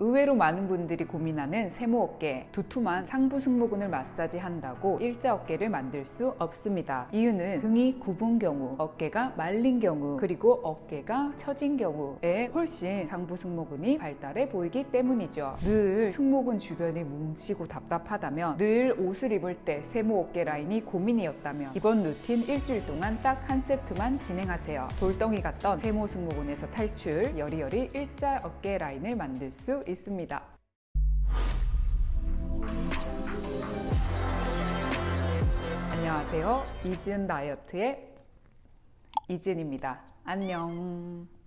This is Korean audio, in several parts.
의외로 많은 분들이 고민하는 세모 어깨, 두툼한 상부 승모근을 마사지한다고 일자 어깨를 만들 수 없습니다. 이유는 등이 굽은 경우, 어깨가 말린 경우, 그리고 어깨가 처진 경우에 훨씬 상부 승모근이 발달해 보이기 때문이죠. 늘 승모근 주변이 뭉치고 답답하다면, 늘 옷을 입을 때 세모 어깨 라인이 고민이었다면 이번 루틴 일주일 동안 딱 한 세트만 진행하세요. 돌덩이 같던 세모 승모근에서 탈출, 여리여리 일자 어깨 라인을 만들 수 있습니다. 안녕하세요. 이지은 다이어트의 이지은입니다. 안녕.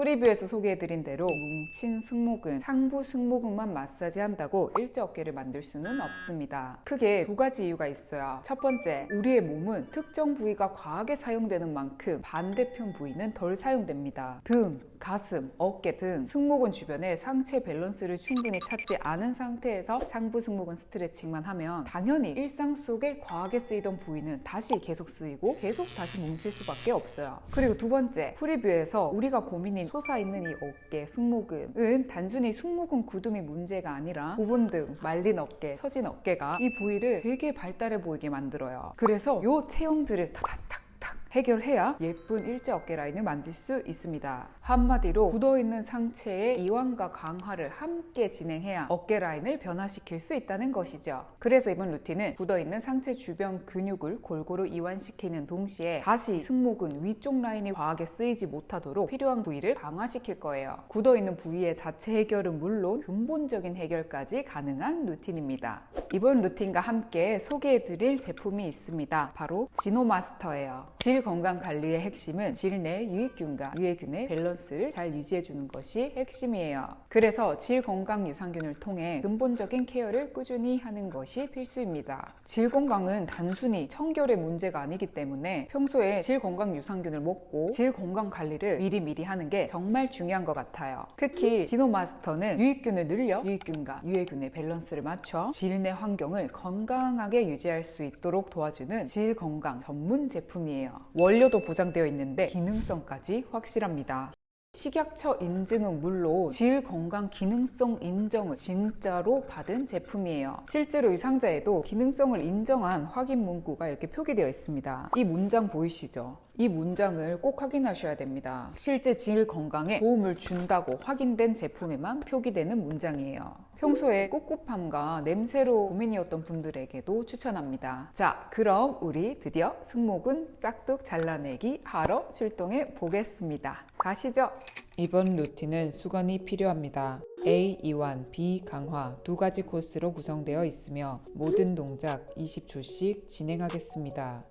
프리뷰에서 소개해드린 대로 뭉친 승모근, 상부 승모근만 마사지 한다고 일자 어깨를 만들 수는 없습니다. 크게 두 가지 이유가 있어요. 첫 번째, 우리의 몸은 특정 부위가 과하게 사용되는 만큼 반대편 부위는 덜 사용됩니다. 등, 가슴, 어깨 등 승모근 주변에 상체 밸런스를 충분히 찾지 않은 상태에서 상부 승모근 스트레칭만 하면 당연히 일상 속에 과하게 쓰이던 부위는 다시 계속 쓰이고 계속 다시 뭉칠 수밖에 없어요. 그리고 두 번째, 프리뷰에서 우리가 고민인 솟아있는 이 어깨, 승모근은 단순히 승모근 굳음이 문제가 아니라 부분 등 말린 어깨, 처진 어깨가 이 부위를 되게 발달해 보이게 만들어요. 그래서 이 체형들을 타다탁 해결해야 예쁜 일자 어깨 라인을 만들 수 있습니다. 한마디로 굳어있는 상체의 이완과 강화를 함께 진행해야 어깨 라인을 변화시킬 수 있다는 것이죠. 그래서 이번 루틴은 굳어있는 상체 주변 근육을 골고루 이완시키는 동시에 다시 승모근 위쪽 라인이 과하게 쓰이지 못하도록 필요한 부위를 강화시킬 거예요. 굳어있는 부위의 자체 해결은 물론 근본적인 해결까지 가능한 루틴입니다. 이번 루틴과 함께 소개해드릴 제품이 있습니다. 바로 지노마스터예요. 질 건강 관리의 핵심은 질내 유익균과 유해균의 밸런스 를 잘 유지해 주는 것이 핵심이에요. 그래서 질 건강 유산균을 통해 근본적인 케어를 꾸준히 하는 것이 필수입니다. 질 건강은 단순히 청결의 문제가 아니기 때문에 평소에 질 건강 유산균을 먹고 질 건강 관리를 미리미리 하는 게 정말 중요한 것 같아요. 특히 지노마스터는 유익균을 늘려 유익균과 유해균의 밸런스를 맞춰 질내 환경을 건강하게 유지할 수 있도록 도와주는 질 건강 전문 제품이에요. 원료도 보장되어 있는데 기능성까지 확실합니다. 식약처 인증은 물론 질 건강 기능성 인정을 진짜로 받은 제품이에요. 실제로 이 상자에도 기능성을 인정한 확인 문구가 이렇게 표기되어 있습니다. 이 문장 보이시죠? 이 문장을 꼭 확인하셔야 됩니다. 실제 질 건강에 도움을 준다고 확인된 제품에만 표기되는 문장이에요. 평소에 꿉꿉함과 냄새로 고민이었던 분들에게도 추천합니다. 자, 그럼 우리 드디어 승모근 싹둑 잘라내기 하러 출동해 보겠습니다. 가시죠. 이번 루틴은 수건이 필요합니다. A 이완, B 강화 두 가지 코스로 구성되어 있으며 모든 동작 20초씩 진행하겠습니다.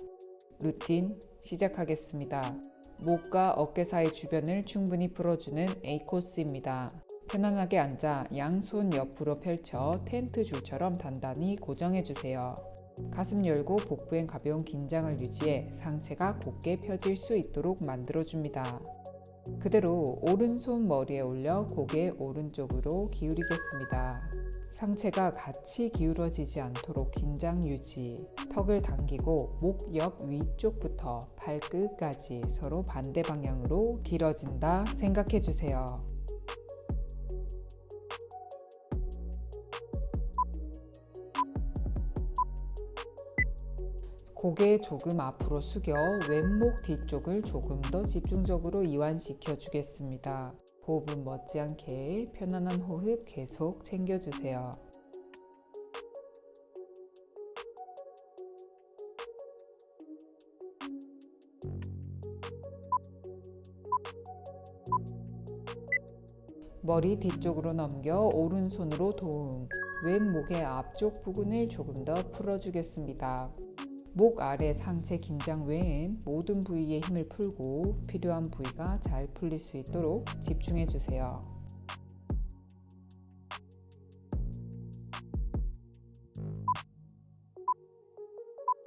루틴 시작하겠습니다. 목과 어깨 사이 주변을 충분히 풀어주는 A 코스입니다. 편안하게 앉아 양손 옆으로 펼쳐 텐트 줄처럼 단단히 고정해 주세요. 가슴 열고 복부엔 가벼운 긴장을 유지해 상체가 곧게 펴질 수 있도록 만들어 줍니다. 그대로 오른손 머리에 올려 고개 오른쪽으로 기울이겠습니다. 상체가 같이 기울어지지 않도록 긴장 유지. 턱을 당기고 목 옆 위쪽부터 발끝까지 서로 반대 방향으로 길어진다 생각해 주세요. 고개 조금 앞으로 숙여 왼목 뒤쪽을 조금 더 집중적으로 이완시켜 주겠습니다. 호흡은 멋지않게 편안한 호흡 계속 챙겨주세요. 머리 뒤쪽으로 넘겨 오른손으로 도움, 왼목의 앞쪽 부근을 조금 더 풀어주겠습니다. 목 아래 상체 긴장 외엔 모든 부위의 힘을 풀고 필요한 부위가 잘 풀릴 수 있도록 집중해 주세요.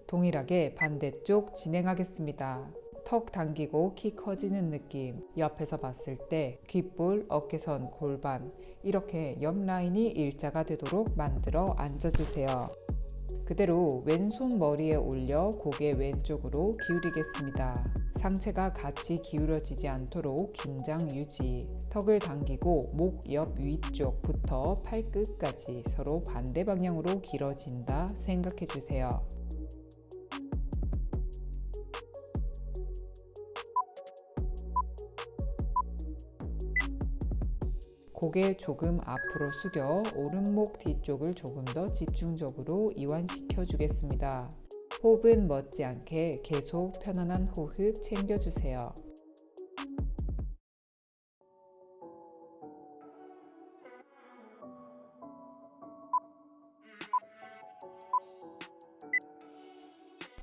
동일하게 반대쪽 진행하겠습니다. 턱 당기고 키 커지는 느낌 옆에서 봤을 때 귓볼, 어깨선, 골반 이렇게 옆 라인이 일자가 되도록 만들어 앉아주세요. 그대로 왼손 머리에 올려 고개 왼쪽으로 기울이겠습니다. 상체가 같이 기울어지지 않도록 긴장 유지. 턱을 당기고 목 옆 위쪽부터 팔끝까지 서로 반대 방향으로 길어진다 생각해 주세요. 고개 조금 앞으로 숙여 오른목 뒤쪽을 조금 더 집중적으로 이완시켜 주겠습니다. 호흡은 멋지않게 계속 편안한 호흡 챙겨주세요.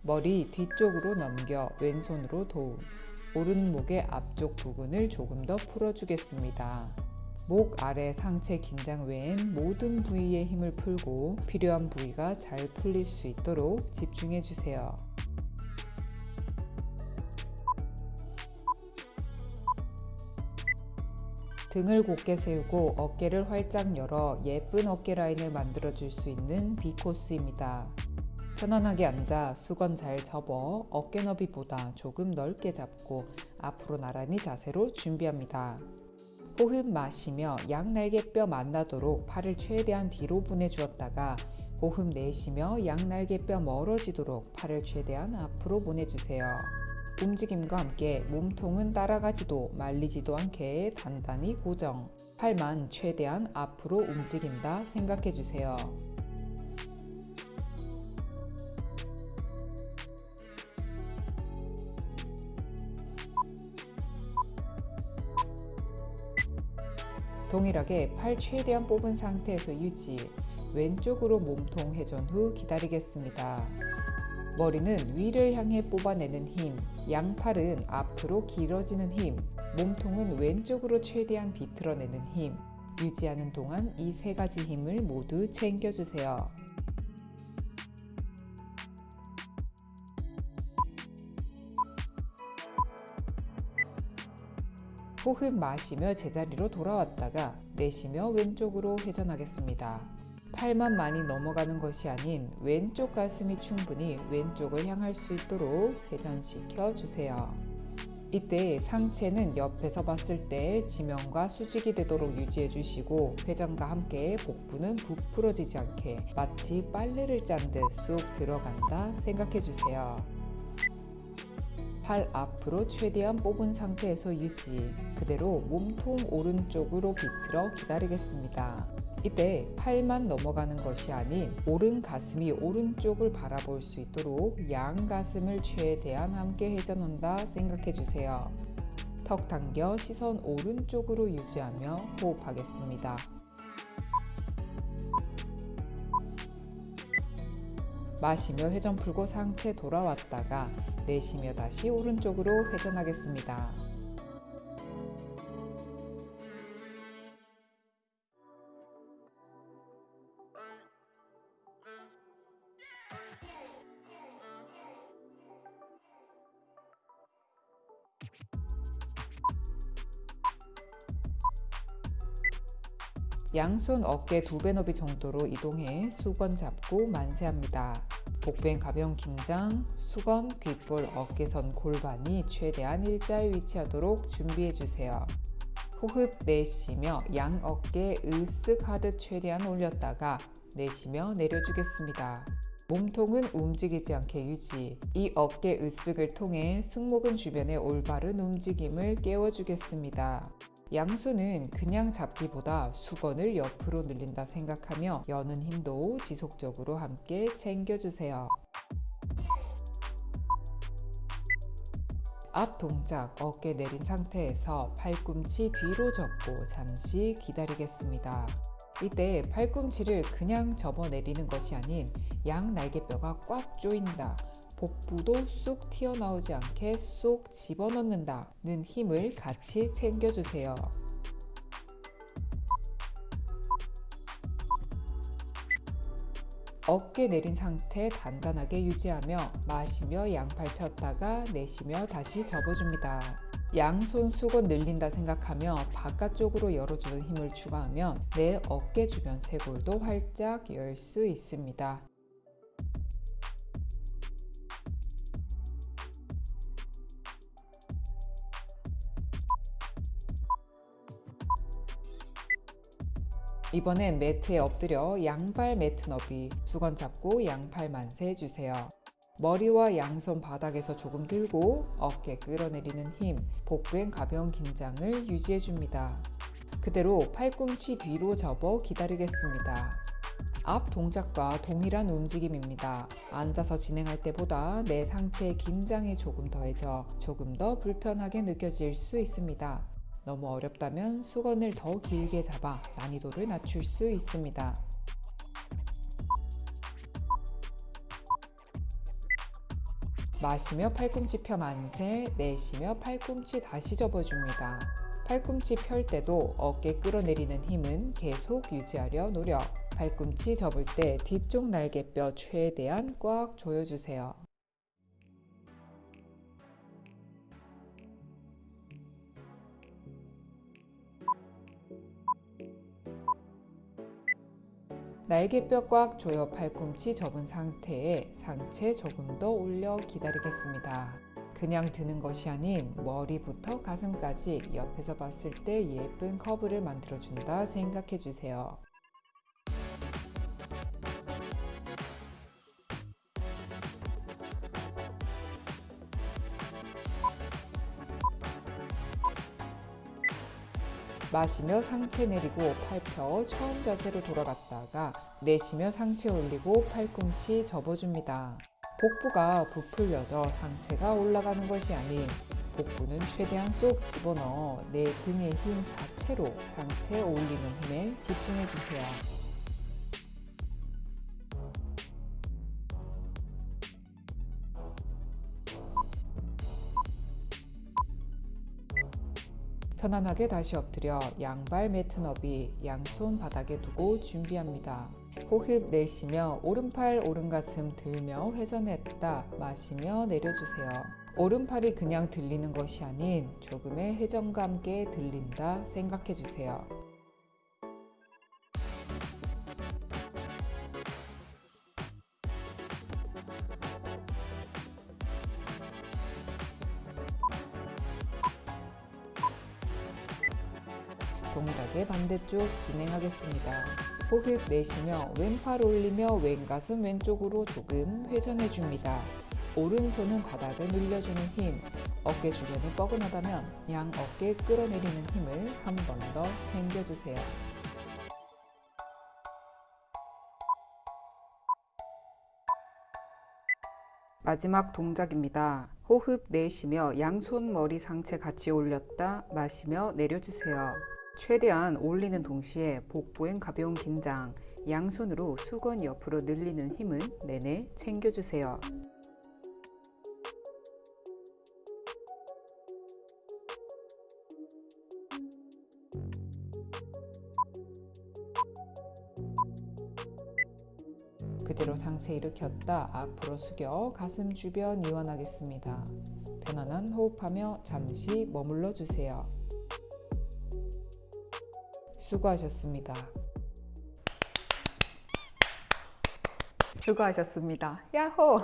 머리 뒤쪽으로 넘겨 왼손으로 도움. 오른목의 앞쪽 부분을 조금 더 풀어주겠습니다. 목 아래 상체 긴장 외엔 모든 부위의 힘을 풀고 필요한 부위가 잘 풀릴 수 있도록 집중해 주세요. 등을 곧게 세우고 어깨를 활짝 열어 예쁜 어깨 라인을 만들어 줄 수 있는 B코스입니다. 편안하게 앉아 수건 잘 접어 어깨 너비보다 조금 넓게 잡고 앞으로 나란히 자세로 준비합니다. 호흡 마시며 양날개뼈 만나도록 팔을 최대한 뒤로 보내주었다가 호흡 내쉬며 양날개뼈 멀어지도록 팔을 최대한 앞으로 보내주세요. 움직임과 함께 몸통은 따라가지도 말리지도 않게 단단히 고정. 팔만 최대한 앞으로 움직인다 생각해주세요. 동일하게 팔 최대한 뽑은 상태에서 유지 왼쪽으로 몸통 회전 후 기다리겠습니다. 머리는 위를 향해 뽑아내는 힘, 양팔은 앞으로 길어지는 힘, 몸통은 왼쪽으로 최대한 비틀어내는 힘, 유지하는 동안 이 세 가지 힘을 모두 챙겨주세요. 호흡 마시며 제자리로 돌아왔다가 내쉬며 왼쪽으로 회전하겠습니다. 팔만 많이 넘어가는 것이 아닌 왼쪽 가슴이 충분히 왼쪽을 향할 수 있도록 회전시켜 주세요. 이때 상체는 옆에서 봤을 때 지면과 수직이 되도록 유지해 주시고 회전과 함께 복부는 부풀어지지 않게 마치 빨래를 짠 듯 쑥 들어간다 생각해 주세요. 팔 앞으로 최대한 뽑은 상태에서 유지 그대로 몸통 오른쪽으로 비틀어 기다리겠습니다. 이때 팔만 넘어가는 것이 아닌 오른 가슴이 오른쪽을 바라볼 수 있도록 양 가슴을 최대한 함께 회전한다 생각해 주세요. 턱 당겨 시선 오른쪽으로 유지하며 호흡하겠습니다. 마시며 회전 풀고 상체 돌아왔다가 내쉬며 다시 오른쪽으로 회전하겠습니다. 양손 어깨 두 배 너비 정도로 이동해 수건 잡고 만세합니다. 복부엔 가벼운 긴장, 수건, 귓볼, 어깨선 골반이 최대한 일자에 위치하도록 준비해주세요. 호흡 내쉬며 양 어깨 으쓱 하듯 최대한 올렸다가 내쉬며 내려주겠습니다. 몸통은 움직이지 않게 유지. 이 어깨 으쓱을 통해 승모근 주변의 올바른 움직임을 깨워주겠습니다. 양손은 그냥 잡기보다 수건을 옆으로 늘린다 생각하며 여는 힘도 지속적으로 함께 챙겨주세요. 앞 동작 어깨 내린 상태에서 팔꿈치 뒤로 접고 잠시 기다리겠습니다. 이때 팔꿈치를 그냥 접어 내리는 것이 아닌 양 날개뼈가 꽉 조인다. 복부도 쑥 튀어나오지 않게 쏙 집어넣는다 는 힘을 같이 챙겨주세요. 어깨 내린 상태 단단하게 유지하며 마시며 양팔 폈다가 내쉬며 다시 접어줍니다. 양손 수건 늘린다 생각하며 바깥쪽으로 열어주는 힘을 추가하면 내 어깨 주변 쇄골도 활짝 열 수 있습니다. 이번엔 매트에 엎드려 양발 매트 너비, 수건 잡고 양팔 만세 해주세요. 머리와 양손 바닥에서 조금 들고 어깨 끌어내리는 힘, 복부엔 가벼운 긴장을 유지해줍니다. 그대로 팔꿈치 뒤로 접어 기다리겠습니다. 앞 동작과 동일한 움직임입니다. 앉아서 진행할 때보다 내 상체의 긴장이 조금 더해져 조금 더 불편하게 느껴질 수 있습니다. 너무 어렵다면 수건을 더 길게 잡아 난이도를 낮출 수 있습니다. 마시며 팔꿈치 펴 만세, 내쉬며 팔꿈치 다시 접어줍니다. 팔꿈치 펼 때도 어깨 끌어내리는 힘은 계속 유지하려 노력. 팔꿈치 접을 때 뒤쪽 날개뼈 최대한 꽉 조여주세요. 날개뼈 꽉 조여 팔꿈치 접은 상태에 상체 조금 더 올려 기다리겠습니다. 그냥 드는 것이 아닌 머리부터 가슴까지 옆에서 봤을 때 예쁜 커브를 만들어준다 생각해 주세요. 마시며 상체 내리고 팔펴 처음 자세로 돌아갔다가 내쉬며 상체 올리고 팔꿈치 접어줍니다. 복부가 부풀려져 상체가 올라가는 것이 아닌 복부는 최대한 쏙 집어넣어 내 등의 힘 자체로 상체에 올리는 힘에 집중해 주세요. 편안하게 다시 엎드려 양발 매트 너비 양손 바닥에 두고 준비합니다. 호흡 내쉬며 오른팔 오른가슴 들며 회전했다 마시며 내려주세요. 오른팔이 그냥 들리는 것이 아닌 조금의 회전과 함께 들린다 생각해 주세요. 동일하게 반대쪽 진행하겠습니다. 호흡 내쉬며 왼팔 올리며 왼가슴 왼쪽으로 조금 회전해 줍니다. 오른손은 바닥을 늘려주는 힘, 어깨 주변이 뻐근하다면 양 어깨 끌어내리는 힘을 한 번 더 챙겨주세요. 마지막 동작입니다. 호흡 내쉬며 양손 머리 상체 같이 올렸다 마시며 내려주세요. 최대한 올리는 동시에 복부엔 가벼운 긴장, 양손으로 수건 옆으로 늘리는 힘은 내내 챙겨주세요. 그대로 상체 일으켰다 앞으로 숙여 가슴 주변 이완하겠습니다. 편안한 호흡하며 잠시 머물러 주세요. 수고하셨습니다. 수고하셨습니다. 야호!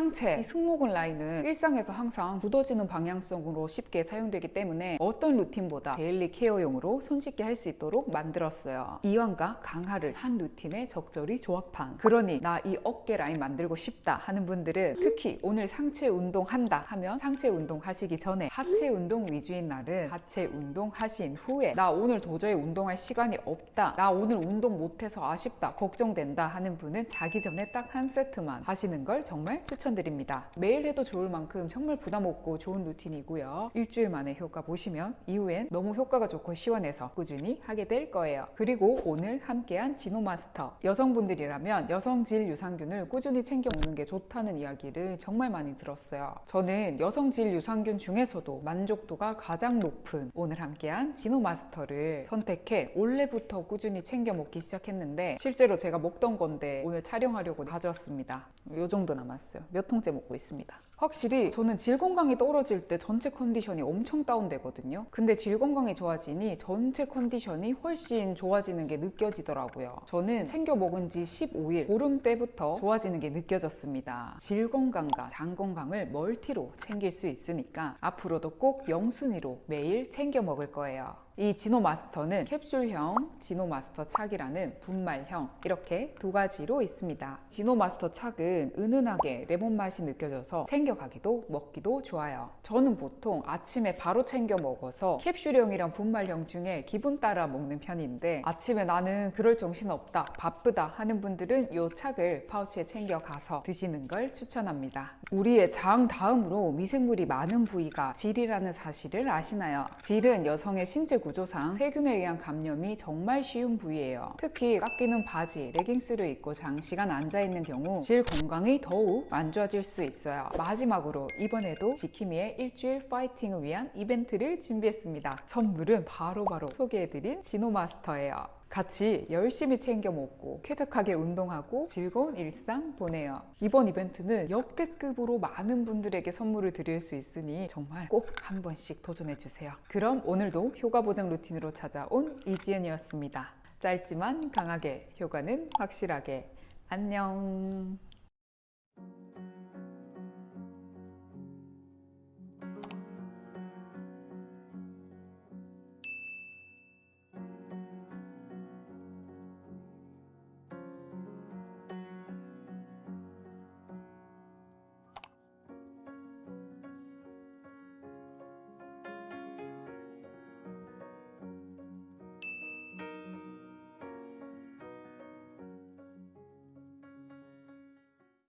상체, 이 승모근 라인은 일상에서 항상 굳어지는 방향성으로 쉽게 사용되기 때문에 어떤 루틴보다 daily care용으로 손쉽게 할 수 있도록 만들었어요. 이완과 강화를 한 루틴에 적절히 조합한 그러니 나 이 어깨 라인 만들고 싶다 하는 분들은 특히 오늘 상체 운동 한다 하면 상체 운동 하시기 전에 하체 운동 위주인 날은 하체 운동 하신 후에 나 오늘 도저히 운동할 시간이 없다 나 오늘 운동 못해서 아쉽다 걱정된다 하는 분은 자기 전에 딱 한 세트만 하시는 걸 정말 추천 드립니다. 매일 해도 좋을 만큼 정말 부담 없고 좋은 루틴이고요. 일주일 만에 효과 보시면 이후엔 너무 효과가 좋고 시원해서 꾸준히 하게 될 거예요. 그리고 오늘 함께한 지노마스터 여성분들이라면 여성질 유산균을 꾸준히 챙겨 먹는 게 좋다는 이야기를 정말 많이 들었어요. 저는 여성질 유산균 중에서도 만족도가 가장 높은 오늘 함께한 지노마스터를 선택해 올해부터 꾸준히 챙겨 먹기 시작했는데 실제로 제가 먹던 건데 오늘 촬영하려고 가져왔습니다. 요 정도 남았어요. 몇 통째 먹고 있습니다. 확실히 저는 질 건강이 떨어질 때 전체 컨디션이 엄청 다운되거든요. 근데 질 건강이 좋아지니 전체 컨디션이 훨씬 좋아지는 게 느껴지더라고요. 저는 챙겨 먹은 지 15일 보름 때부터 좋아지는 게 느껴졌습니다. 질 건강과 장 건강을 multi로 챙길 수 있으니까 앞으로도 꼭 영순위로 매일 챙겨 먹을 거예요. 이 지노 마스터는 캡슐형 지노 마스터 착이라는 분말형 이렇게 두 가지로 있습니다. 지노 마스터 착은 은은하게 레몬 맛이 느껴져서 챙겨가기도 먹기도 좋아요. 저는 보통 아침에 바로 챙겨 먹어서 캡슐형이랑 분말형 중에 기분 따라 먹는 편인데 아침에 나는 그럴 정신 없다 바쁘다 하는 분들은 이 착을 파우치에 챙겨 가서 드시는 걸 추천합니다. 우리의 장 다음으로 미생물이 많은 부위가 질이라는 사실을 아시나요? 질은 여성의 신체 구조상 세균에 의한 감염이 정말 쉬운 부위예요. 특히 깎이는 바지, 레깅스를 입고 장시간 앉아 있는 경우 질 건강이 더욱 안 좋아질 수 있어요. 마지막으로 이번에도 지키미의 일주일 파이팅을 위한 이벤트를 준비했습니다. 선물은 바로바로 소개해드린 지노마스터예요. 같이 열심히 챙겨 먹고 쾌적하게 운동하고 즐거운 일상 보내요. 이번 이벤트는 역대급으로 많은 분들에게 선물을 드릴 수 있으니 정말 꼭 한 번씩 도전해 주세요. 그럼 오늘도 효과 보장 루틴으로 찾아온 이지연이었습니다. 짧지만 강하게 효과는 확실하게 안녕.